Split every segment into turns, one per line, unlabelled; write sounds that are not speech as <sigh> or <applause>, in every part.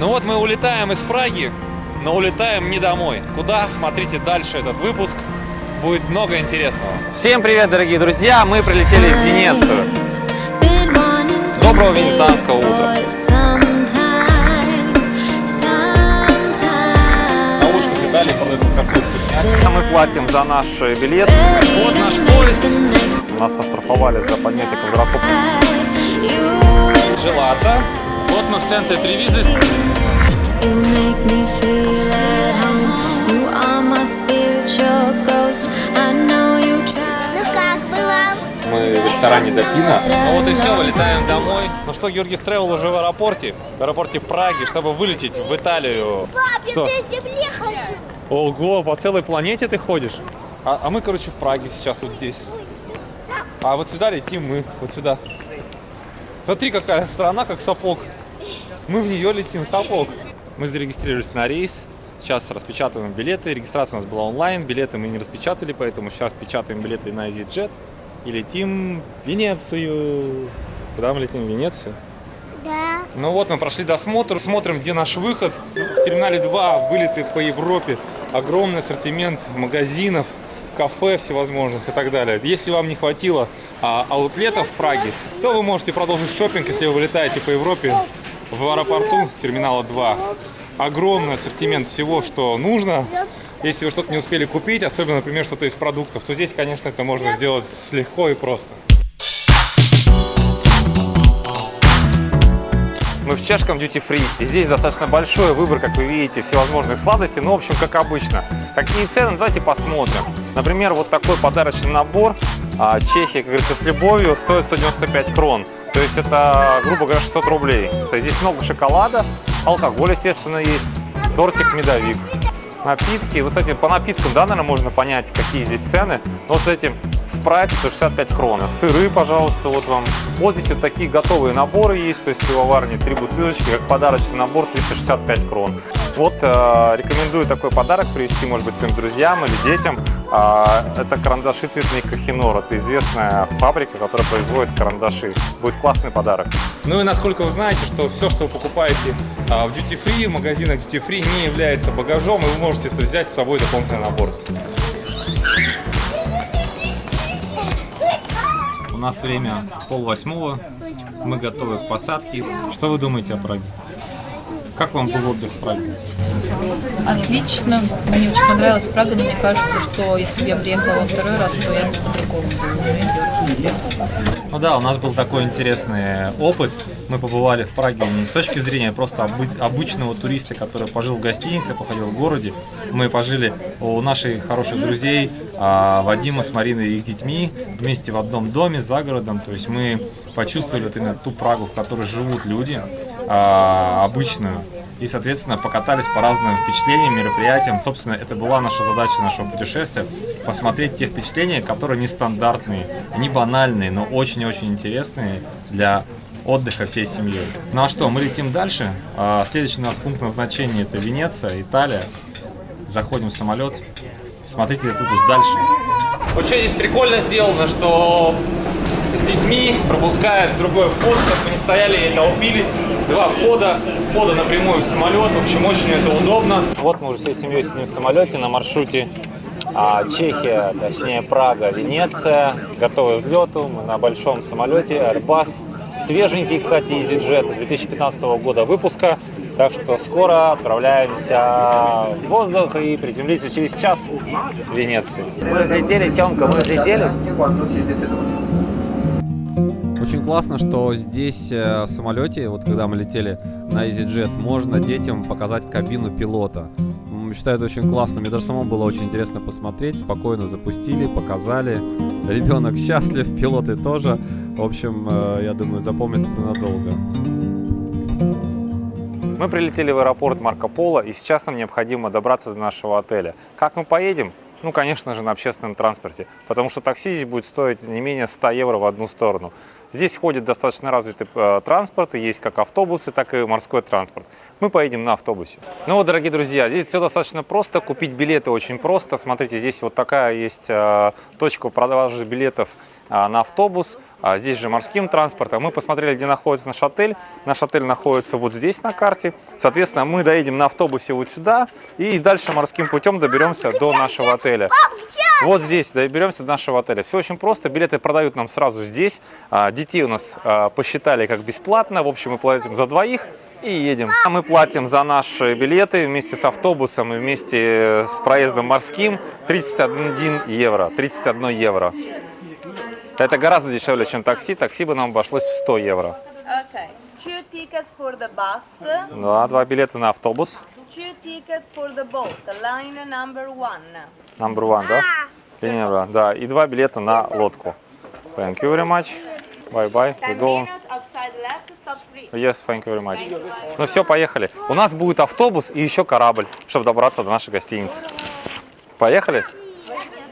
Ну вот мы улетаем из Праги, но улетаем не домой. Куда? Смотрите дальше этот выпуск. Будет много интересного.
Всем привет, дорогие друзья! Мы прилетели в Венецию.
Доброго венецианского утра.
На ушках и далее продают какую вкуснятину.
Мы платим за наш билет.
Вот наш поезд.
Нас оштрафовали за поднятие квадрофопа.
Желато. Вот мы в центре Тревизы.
Ну?
Мы в ресторане Допина. Ну вот и все, вылетаем домой. Ну что, Георгиев Тревел уже в аэропорте. В аэропорте Праги, чтобы вылететь в Италию.
Пап, я
Что?
на земле хожу.
Ого, по целой планете ты ходишь? А, а мы, короче, в Праге сейчас вот здесь. А вот сюда летим мы, вот сюда. Смотри, какая страна, как сапог. Мы в нее летим, сапог. Мы зарегистрировались на рейс. Сейчас распечатываем билеты. Регистрация у нас была онлайн. Билеты мы не распечатали, поэтому сейчас печатаем билеты на EasyJet. И летим в Венецию. Куда мы летим? В Венецию?
Да.
Ну вот мы прошли досмотр, смотрим, где наш выход. В терминале 2 вылеты по Европе. Огромный ассортимент магазинов, кафе всевозможных и так далее. Если вам не хватило а, аутлетов в Праге, то вы можете продолжить шопинг, если вы вылетаете по Европе в аэропорту терминала 2. Огромный ассортимент всего, что нужно. Если вы что-то не успели купить, особенно, например, что-то из продуктов, то здесь, конечно, это можно сделать легко и просто.
Мы в чешском duty free. И здесь достаточно большой выбор, как вы видите, всевозможных сладостей. Ну, в общем, как обычно. Какие цены? Давайте посмотрим. Например, вот такой подарочный набор а, Чехия, как говорится, с любовью стоит 195 крон. То есть это, грубо говоря, 600 рублей. То есть здесь много шоколада, алкоголь, естественно, есть, тортик, медовик. Напитки. Вот, кстати, по напиткам, да, наверное, можно понять, какие здесь цены. Но с этим спрайт 165 крон. Сыры, пожалуйста, вот вам. Вот здесь вот такие готовые наборы есть, то есть пивоварни, три бутылочки, как подарочный набор 365 крон. Вот э, рекомендую такой подарок привезти, может быть, своим друзьям или детям. А, это карандаши цветные Кахинор. Это известная фабрика, которая производит карандаши. Будет классный подарок.
Ну и насколько вы знаете, что все, что вы покупаете а, в Duty Free, в магазинах Duty Free не является багажом, и вы можете это взять с собой дополнительно на борт. Нас время пол восьмого, мы готовы к посадке. Что вы думаете о Праге? Как вам был отдых в Праге?
Отлично. Мне очень понравилась Прага, но мне кажется, что если бы я приехала во второй раз, то я бы по-другому уже ее рассмотрела.
Ну да, у нас был такой интересный опыт. Мы побывали в Праге не с точки зрения просто обы- обычного туриста, который пожил в гостинице, походил в городе. Мы пожили у наших хороших друзей а, Вадима с Мариной и их детьми вместе в одном доме за городом. То есть мы почувствовали вот именно ту Прагу, в которой живут люди, а, обычную. И, соответственно, покатались по разным впечатлениям, мероприятиям. Собственно, это была наша задача нашего путешествия. Посмотреть те впечатления, которые нестандартные, не банальные, но очень и очень интересные для отдыха всей семьей. Ну а что, мы летим дальше. А, Следующий у нас пункт назначения это Венеция, Италия. Заходим в самолет. Смотрите этот дальше. Вот что здесь прикольно сделано, что с детьми пропускают другой вход, чтобы мы не стояли и толпились. Два входа, входа напрямую в самолет. В общем, очень это удобно. Вот мы уже всей семьей сидим в самолете на маршруте а, Чехия, точнее Прага, Венеция. Готовы к взлету. Мы на большом самолете Airbus. Свеженький, кстати, EasyJet 2015 года выпуска. Так что скоро отправляемся в воздух и приземлимся через час в Венеции. Мы взлетели, Семка, мы взлетели.
Очень классно, что здесь э, в самолете, вот когда мы летели на EasyJet, можно детям показать кабину пилота. М, Считаю, это очень классно. Мне даже самому было очень интересно посмотреть. Спокойно запустили, показали. Ребенок счастлив, <laughs> пилоты тоже. В общем, э, я думаю, запомнят это надолго. Мы прилетели в аэропорт Марко Поло, и сейчас нам необходимо добраться до нашего отеля. Как мы поедем? Ну, конечно же, на общественном транспорте, потому что такси здесь будет стоить не менее 100 евро в одну сторону. Здесь ходит достаточно развитый э, транспорт, и есть как автобусы, так и морской транспорт. Мы поедем на автобусе. Ну вот, дорогие друзья, здесь все достаточно просто, купить билеты очень просто. Смотрите, здесь вот такая есть э, точка продажи билетов а, на автобус, а, здесь же морским транспортом. Мы посмотрели, где находится наш отель. Наш отель находится вот здесь на карте. Соответственно, мы доедем на автобусе вот сюда и дальше морским путем доберемся до нашего отеля. Вот здесь доберемся до нашего отеля. Все очень просто. Билеты продают нам сразу здесь. А, Детей у нас а, посчитали как бесплатно. В общем, мы платим за двоих и едем. А Мы платим за наши билеты вместе с автобусом и вместе с проездом морским 31 евро. 31 евро. Это гораздо дешевле, чем такси. Такси бы нам обошлось в 100 евро. Да, два билета на автобус.
two tickets for the boat, line number one.
Number one, да? Линия два, да. И два билета на лодку. Thank you very much. Bye-bye. We
Ten
go. Yes, thank you very much. Ну все, поехали. У нас будет автобус и еще корабль, чтобы добраться до нашей гостиницы. Поехали?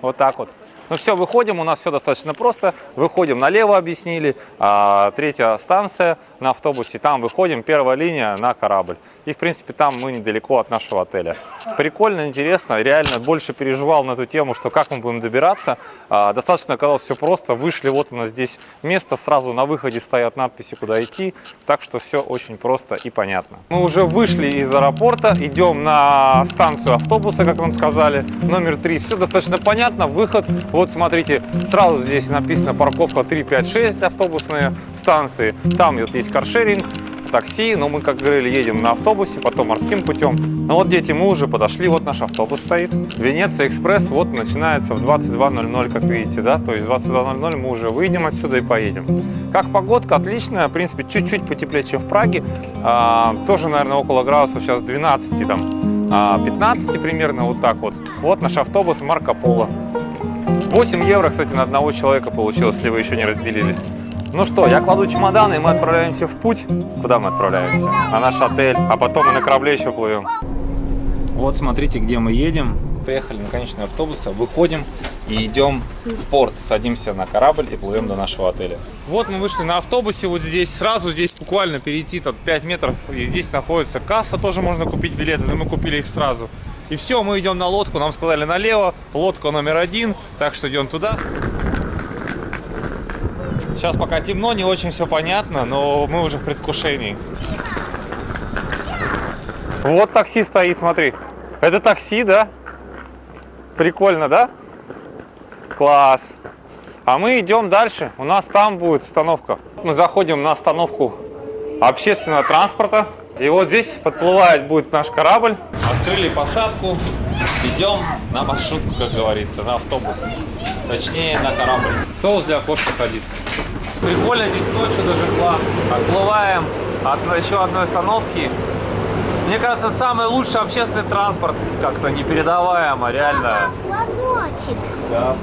Вот так вот. Ну все, выходим, у нас все достаточно просто. Выходим налево, объяснили. А, третья станция на автобусе, там выходим, первая линия на корабль. И, в принципе, там мы недалеко от нашего отеля. Прикольно, интересно. Реально больше переживал на эту тему, что как мы будем добираться. А, достаточно оказалось все просто. Вышли, вот нас здесь место. Сразу на выходе стоят надписи, куда идти. Так что все очень просто и понятно. Мы уже вышли из аэропорта. Идем на станцию автобуса, как вам сказали. Номер 3. Все достаточно понятно. Выход. Вот смотрите, сразу здесь написано парковка 356 автобусные станции. Там вот есть каршеринг такси, но мы, как говорили, едем на автобусе, потом морским путем. Ну вот, дети, мы уже подошли, вот наш автобус стоит. Венеция Экспресс вот начинается в 22.00, как видите, да, то есть в 22.00 мы уже выйдем отсюда и поедем. Как погодка, отличная, в принципе, чуть-чуть потеплее, чем в Праге. А, тоже, наверное, около градусов сейчас 12, там, а, 15 примерно, вот так вот. Вот наш автобус Марко Поло. 8 евро, кстати, на одного человека получилось, если вы еще не разделили. Ну что, я кладу чемоданы, и мы отправляемся в путь. Куда мы отправляемся? На наш отель, а потом мы на корабле еще плывем.
Вот смотрите, где мы едем. Приехали на конечный автобус, выходим и идем в порт. Садимся на корабль и плывем до нашего отеля. Вот мы вышли на автобусе, вот здесь сразу, здесь буквально перейти тут 5 метров. И здесь находится касса, тоже можно купить билеты, но мы купили их сразу. И все, мы идем на лодку, нам сказали налево, лодка номер один, так что идем туда. Сейчас пока темно, не очень все понятно, но мы уже в предвкушении.
Вот такси стоит, смотри. Это такси, да? Прикольно, да? Класс. А мы идем дальше. У нас там будет остановка. Мы заходим на остановку общественного транспорта. И вот здесь подплывает будет наш корабль.
Открыли посадку, идем на маршрутку, как говорится, на автобус. Точнее, на корабль. Кто возле окошка садится? Прикольно здесь ночью даже классно. Отплываем от еще одной остановки. Мне кажется, самый лучший общественный транспорт. Как-то непередаваемо, реально.
Лазочек.
Да,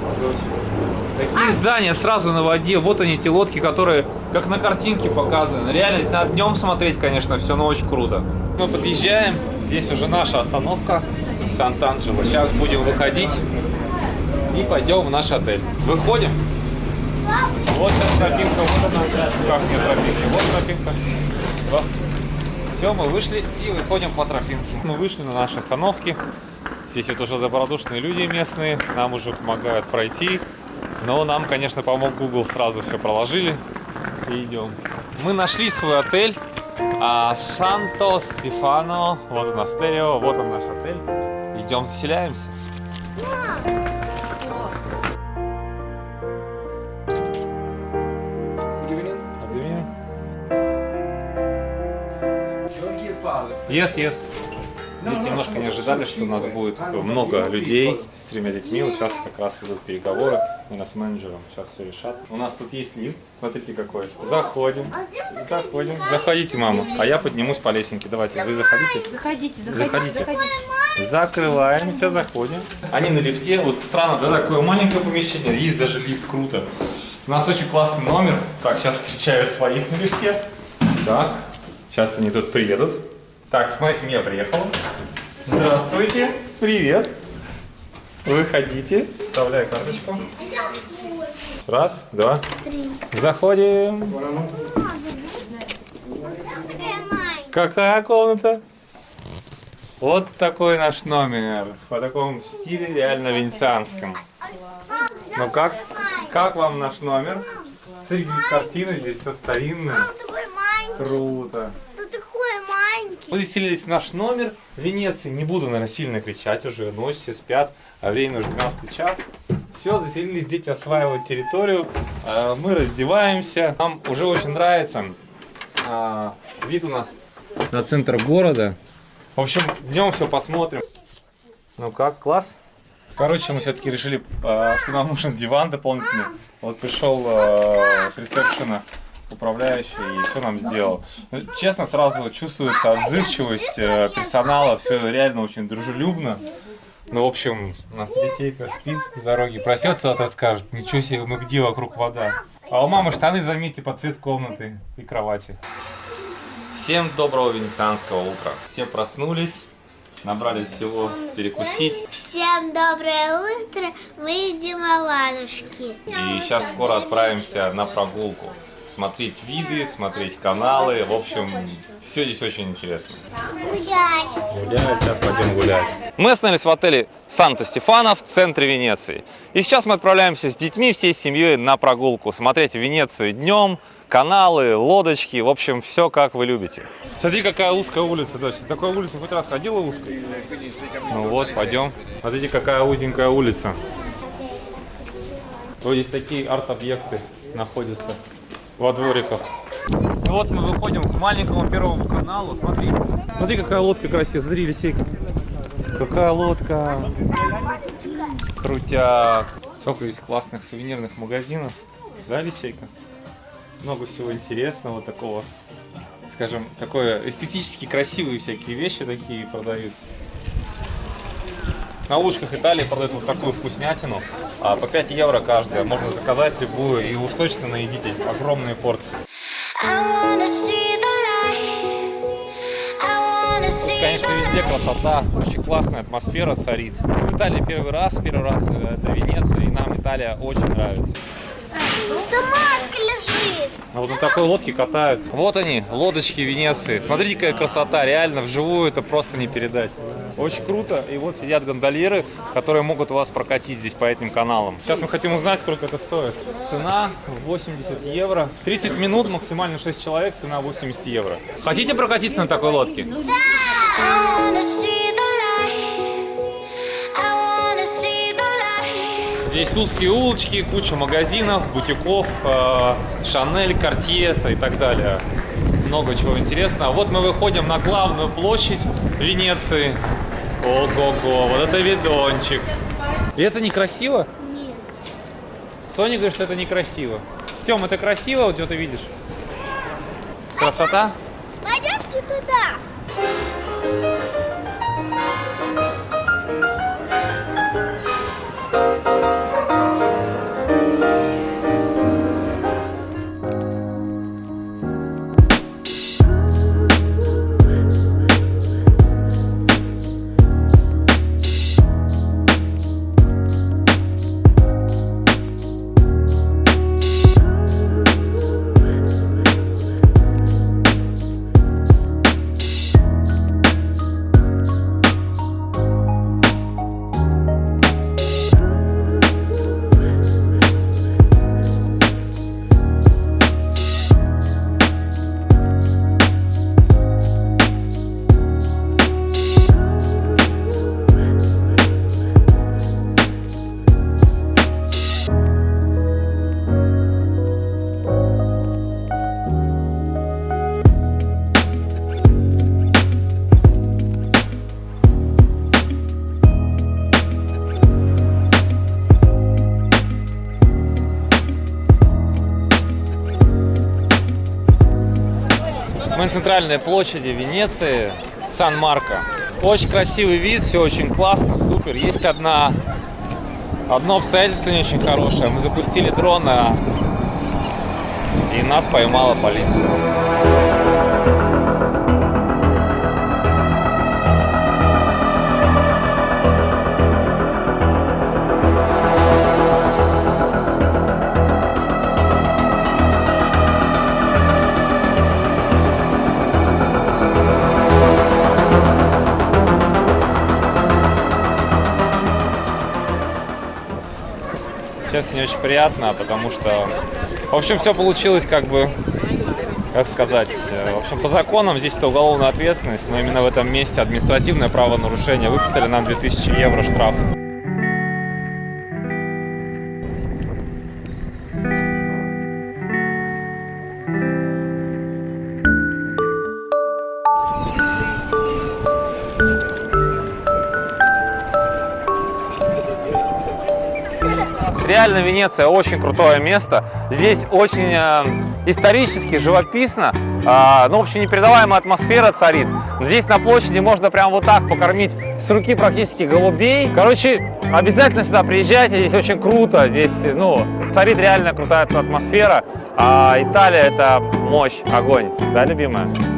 Такие здания сразу на воде. Вот они, эти лодки, которые как на картинке показаны. Реально, здесь надо днем смотреть, конечно, все, но очень круто. Мы подъезжаем. Здесь уже наша остановка. Сант-Анджело. Сейчас будем выходить и пойдем в наш отель. Выходим. Вот сейчас тропинка, вот она, как не тропинка, вот тропинка. Все, мы вышли и выходим по тропинке. Мы вышли на нашей остановке. Здесь вот уже добродушные люди местные, нам уже помогают пройти. Но нам, конечно, помог Google, сразу все проложили и идем. Мы нашли свой отель. А, Санто Стефано, вот у нас стерео, вот он наш отель. Идем заселяемся. Yes, yes. Здесь немножко не ожидали, что у нас будет много людей с тремя детьми. Вот сейчас как раз идут переговоры. Мы с менеджером сейчас все решат. У нас тут есть лифт. Смотрите какой. Заходим. Заходим. Заходите, мама. А я поднимусь по лесенке. Давайте, вы заходите.
Заходите,
Заходите.
заходите.
Закрываемся, заходим. Они на лифте. Вот странно, да, такое маленькое помещение. Есть даже лифт, круто. У нас очень классный номер. Так, сейчас встречаю своих на лифте. Так, сейчас они тут приедут. Так, моя семья приехала. Здравствуйте. Привет. Выходите. Вставляю карточку. Раз, два. Заходим. Какая комната? Вот такой наш номер. По такому стиле реально венецианском. Ну как? Как вам наш номер? Смотри, какие картины здесь, все
маленький.
Круто. Мы заселились в наш номер в Венеции. Не буду, наверное, сильно кричать уже. Ночь, все спят, а время уже 12 час. Все, заселились, дети осваивают территорию. А, Мы раздеваемся. Нам уже очень нравится а, вид у нас на центр города. В общем, днем все посмотрим. Ну как, класс? Короче, мы все-таки решили, а, что нам нужен диван дополнительный. Вот пришел с ресепшена управляющий и все нам сделал. Ну, честно, сразу чувствуется отзывчивость э, персонала, все реально очень дружелюбно. Ну, в общем, у нас Лисейка спит с дороги, проснется, вот скажет, ничего себе, мы где вокруг вода. А у мамы штаны, заметьте, под цвет комнаты и кровати. Всем доброго венецианского утра. Все проснулись, набрали всего перекусить.
Всем доброе утро. Мы едим оладушки.
И сейчас скоро отправимся на прогулку. Смотреть виды, смотреть каналы. В общем, все здесь очень интересно.
Гулять.
Гулять, сейчас пойдем гулять.
Мы остановились в отеле Санта-Стефано в центре Венеции. И сейчас мы отправляемся с детьми, всей семьей на прогулку. Смотреть Венецию днем, каналы, лодочки, в общем, все как вы любите.
Смотри, какая узкая улица, дочь. Ты такой улицу хоть раз ходила узкой? Ну вот, пойдем. Смотрите, какая узенькая улица. Вот здесь такие арт-объекты находятся во двориках. Вот мы выходим к маленькому первому каналу. Смотри, смотри, какая лодка красивая. Смотри, Лисейка. Какая лодка. Крутяк. Сколько есть классных сувенирных магазинов. Да, Лисейка? Много всего интересного такого. Скажем, такое эстетически красивые всякие вещи такие продают. На улочках Италии продают вот такую вкуснятину. А по 5 евро каждая. Можно заказать любую и уж точно наедитесь. Огромные порции. Конечно, везде красота, очень классная атмосфера царит. Мы в Италии первый раз, первый раз э, это Венеция, и нам Италия очень нравится.
Да маска лежит.
А вот на такой лодке катаются. Вот они, лодочки Венеции. Смотрите, какая красота, реально, вживую это просто не передать. Очень круто. И вот сидят гондольеры, которые могут вас прокатить здесь по этим каналам. Сейчас мы хотим узнать, сколько это стоит. Цена 80 евро. 30 минут, максимально 6 человек, цена 80 евро. Хотите прокатиться на такой лодке? Здесь узкие улочки, куча магазинов, бутиков, э, Шанель, Картье и так далее. Много чего интересного. Вот мы выходим на главную площадь Венеции. Ого-го, вот это видончик. И это некрасиво?
Нет.
Соня говорит, что это некрасиво. Сем, это красиво, вот что ты видишь? Красота?
Пойдемте туда.
На центральной площади Венеции, Сан-Марко. Очень красивый вид, все очень классно, супер. Есть одна, одно обстоятельство не очень хорошее. Мы запустили дрон, а- и нас поймала полиция. Честно, не очень приятно, потому что, в общем, все получилось как бы, как сказать, э, в общем, по законам здесь это уголовная ответственность, но именно в этом месте административное правонарушение. Выписали нам 2000 евро штраф. Реально Венеция очень крутое место. Здесь очень э, исторически, живописно. Э, ну, в общем, непередаваемая атмосфера царит. Здесь на площади можно прям вот так покормить с руки практически голубей. Короче, обязательно сюда приезжайте. Здесь очень круто. Здесь, ну, царит реально крутая атмосфера. А Италия – это мощь, огонь. Да, любимая?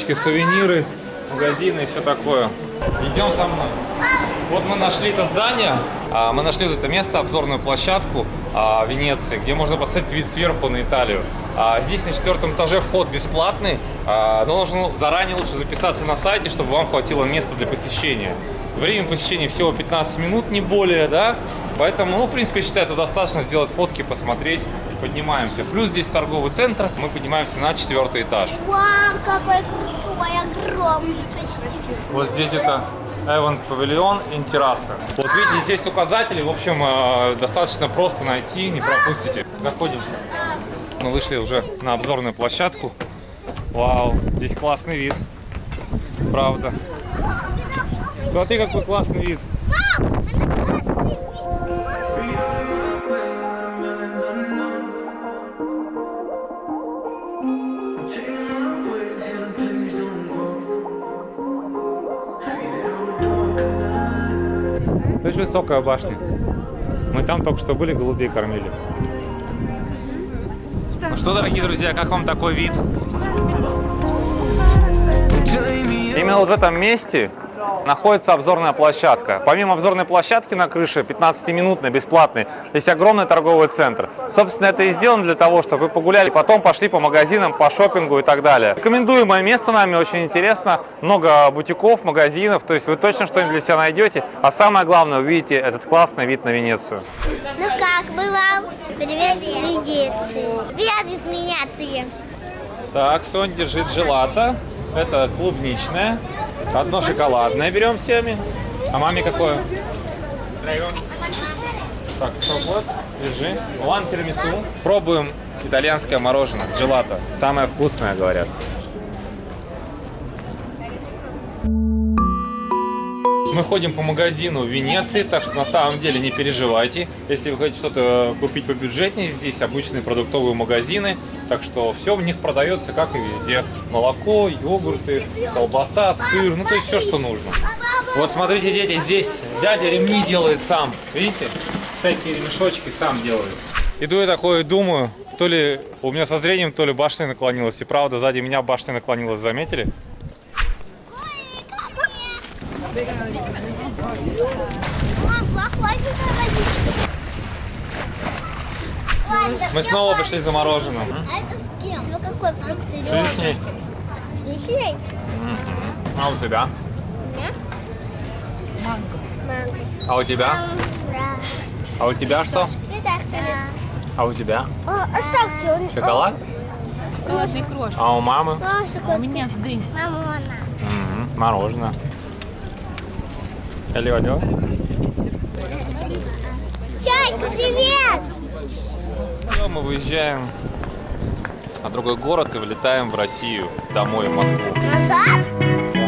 Улочки, сувениры, магазины и все такое. Идем со мной. Вот мы нашли это здание, а, мы нашли это место, обзорную площадку а, Венеции, где можно посмотреть вид сверху на Италию. А, Здесь на четвертом этаже вход бесплатный, но нужно заранее лучше записаться на сайте, чтобы вам хватило места для посещения. Время посещения всего 15 минут, не более, да? Поэтому, ну, в принципе, считаю, это достаточно сделать фотки, посмотреть. Поднимаемся. Плюс здесь торговый центр, мы поднимаемся на четвертый этаж.
Вау, какой крутой, огромный почти.
Вот здесь это Эван Павильон и терраса. Вот видите, здесь есть указатели, в общем, э, достаточно просто найти, не пропустите. Заходим. Мы вышли уже на обзорную площадку. Вау, здесь классный вид. Правда. Смотри, какой классный вид. Высокая башня. Мы там только что были, голубей кормили. Ну что, дорогие друзья, как вам такой вид? Именно вот в этом месте находится обзорная площадка. Помимо обзорной площадки на крыше, 15-минутной, бесплатной, есть огромный торговый центр. Собственно, это и сделано для того, чтобы вы погуляли, потом пошли по магазинам, по шопингу и так далее. Рекомендуемое место нами, очень интересно. Много бутиков, магазинов, то есть вы точно что-нибудь для себя найдете. А самое главное, увидите этот классный вид на Венецию.
Ну как бы вам? Привет из Венеции. Привет из Венеции.
Так, Сон держит желато. Это клубничное. Одно шоколадное берем всеми. А маме какое? Так, вот, держи. Ван тирамису. Пробуем итальянское мороженое, джелато. Самое вкусное, говорят. Мы ходим по магазину в Венеции, так что на самом деле не переживайте. Если вы хотите что-то купить по бюджетнее, здесь обычные продуктовые магазины, так что все в них продается, как и везде. Молоко, йогурты, колбаса, сыр, ну то есть все, что нужно. Вот смотрите, дети, здесь дядя ремни делает сам, видите? Всякие ремешочки сам делает. Иду я такое и думаю, то ли у меня со зрением, то ли башня наклонилась. И правда, сзади меня башня наклонилась, заметили? Мы снова пришли за мороженым.
А это с кем? Ну какой фрукт ты
С вишней.
С вишней?
А у тебя?
Манго.
Манго.
А у тебя? А у тебя что? А у тебя?
Оставьте. он-
Шоколад?
Шоколадные крошки.
А у мамы?
А у меня с дынь.
Мамона.
Мороженое. Алло, алло.
Чайка, привет!
Все, мы выезжаем на другой город и вылетаем в Россию, домой, в Москву.
Назад?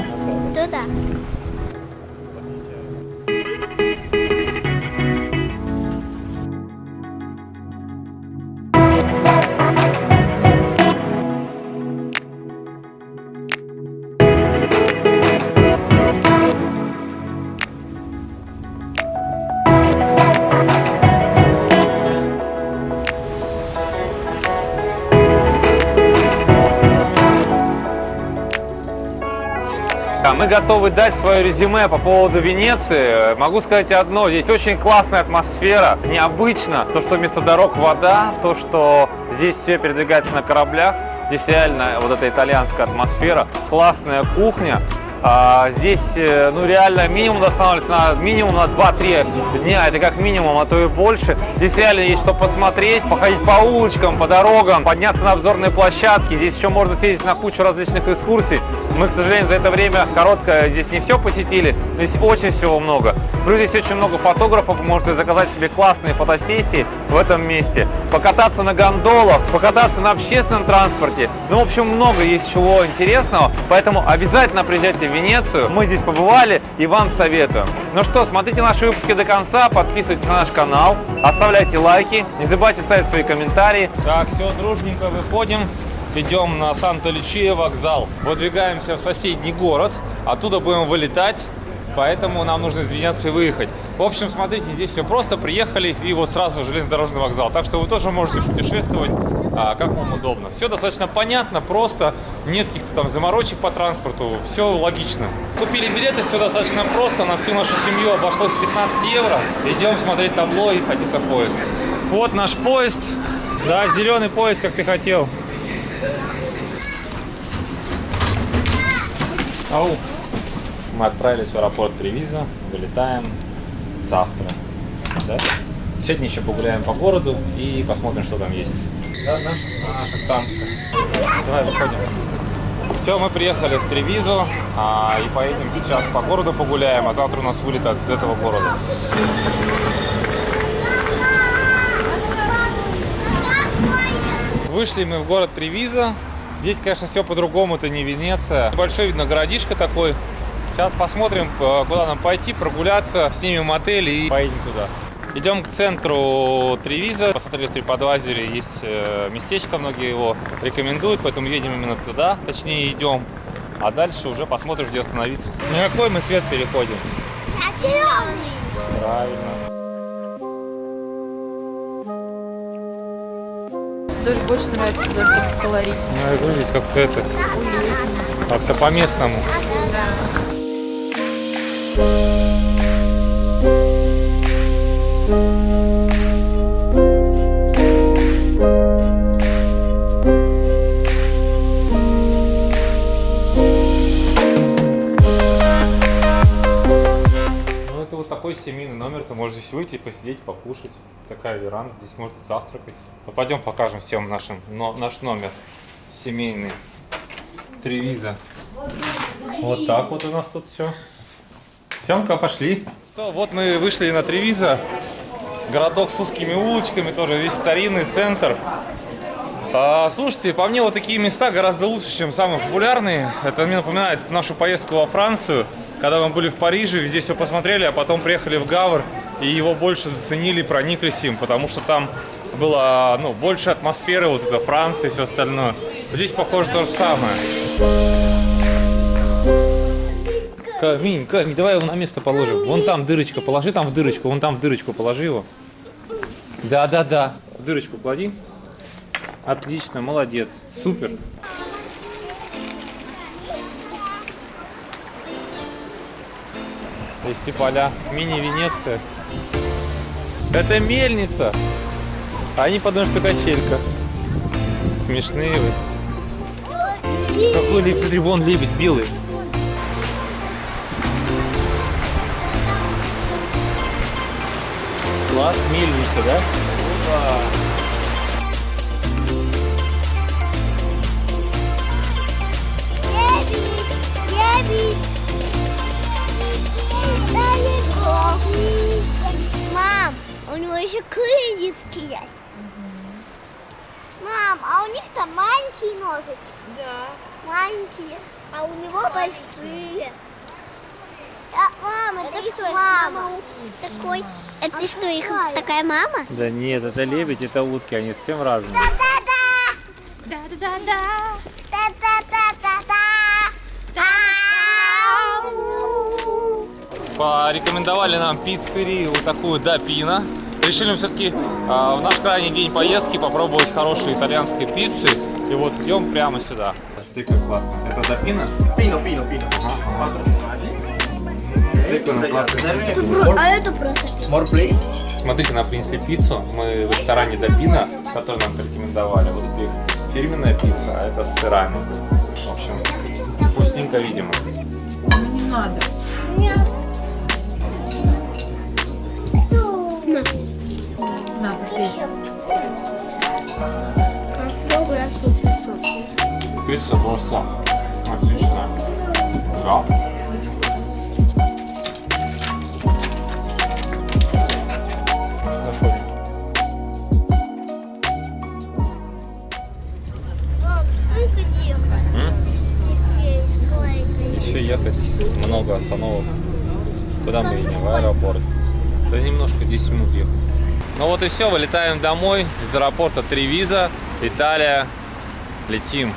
Готовы дать свое резюме по поводу Венеции. Могу сказать одно, здесь очень классная атмосфера, необычно. То, что вместо дорог вода, то, что здесь все передвигается на кораблях. Здесь реально вот эта итальянская атмосфера, классная кухня. А, здесь, э, ну, реально минимум останавливается на минимум на 2-3 дня, это как минимум, а то и больше. Здесь реально есть что посмотреть, походить по улочкам, по дорогам, подняться на обзорные площадки. Здесь еще можно съездить на кучу различных экскурсий. Мы, к сожалению, за это время короткое здесь не все посетили, но здесь очень всего много. Плюс здесь очень много фотографов, можете заказать себе классные фотосессии в этом месте, покататься на гондолах, покататься на общественном транспорте. Ну, в общем, много есть чего интересного, поэтому обязательно приезжайте в Венецию. Мы здесь побывали и вам советуем. Ну что, смотрите наши выпуски до конца, подписывайтесь на наш канал, оставляйте лайки, не забывайте ставить свои комментарии.
Так, все, дружненько выходим. Идем на Санта-Лючия вокзал. Выдвигаемся в соседний город. Оттуда будем вылетать. Поэтому нам нужно из Венеции выехать. В общем, смотрите, здесь все просто. Приехали и вот сразу железнодорожный вокзал. Так что вы тоже можете путешествовать, а, как вам удобно. Все достаточно понятно, просто. Нет каких-то там заморочек по транспорту. Все логично. Купили билеты, все достаточно просто. На всю нашу семью обошлось 15 евро. Идем смотреть табло и садиться в поезд. Вот наш поезд. Да, зеленый поезд, как ты хотел. Ау. Мы отправились в аэропорт Тревиза, вылетаем завтра. Да? Сегодня еще погуляем по городу и посмотрим, что там есть. Да, да? На нашей станции. Давай, выходим. Все, мы приехали в Тревизу а, и поедем сейчас по городу погуляем, а завтра у нас вылет из этого города. Вышли мы в город Тревиза. Здесь, конечно, все по-другому, это не Венеция. Большой, видно, городишко такой. Сейчас посмотрим, э, куда нам пойти, прогуляться, снимем отель и поедем туда. Идем к центру Тревиза. Посмотрели в TripAdvisor, есть э, местечко, многие его рекомендуют, поэтому едем именно туда, точнее идем. А дальше уже посмотрим, где остановиться. На какой мы свет переходим?
Зеленый.
Правильно.
Тоже больше нравится даже как колорит.
Ну, я говорю, здесь как-то это, как-то по-местному. Вот такой семейный номер, ты можешь здесь выйти, посидеть, покушать. Такая веранда, здесь можете завтракать. Ну, пойдем покажем всем нашим, но, наш номер семейный. Тревиза. Вот так вот у нас тут все. Семка, пошли. Что, вот мы вышли на Тревиза. Городок с узкими улочками, тоже весь старинный центр. А, слушайте, по мне вот такие места гораздо лучше, чем самые популярные. Это мне напоминает нашу поездку во Францию, когда мы были в Париже, везде все посмотрели, а потом приехали в Гавр, и его больше заценили, прониклись им, потому что там было ну, больше атмосферы, вот это Франция и все остальное. Здесь, похоже, то же самое. Камень, камень, давай его на место положим. Вон там дырочка, положи там в дырочку, вон там в дырочку положи его. Да, да, да. В дырочку клади. Отлично, молодец, супер. Есть поля, мини-Венеция. Это мельница. А они подумают, что качелька. Смешные вы. Какой лебедь, вон лебедь белый. Класс, мельница, да? Опа.
Мам, у него еще крылья есть. Мам, а у них там маленькие носочки.
Да.
Маленькие, а у него большие. Мама, это что? Мама. Такой. Это что, их такая мама?
Да нет, это лебедь, это утки, они совсем разные.
Да-да-да. Да-да-да-да. Да-да-да-да-да.
Порекомендовали нам пиццерию вот такую Дапина. Решили мы все-таки в наш крайний день поездки попробовать хорошие итальянские пиццы. И вот идем прямо сюда. Стейк классно. Это Дапина?
Pino.
Стейк на классный.
А это просто.
Смотрите, нам принесли пиццу. Мы в ресторане Дапина, который нам порекомендовали. Вот это их фирменная пицца, а это с сырами. В общем, вкусненько, видимо.
Ну не надо. На, попей.
Пицца просто отличная. Да.
Ехать
много остановок. Куда мы едем? В аэропорт. Да немножко 10 минут ехать. Ну вот и все, вылетаем домой из аэропорта Тревиза, Италия. Летим.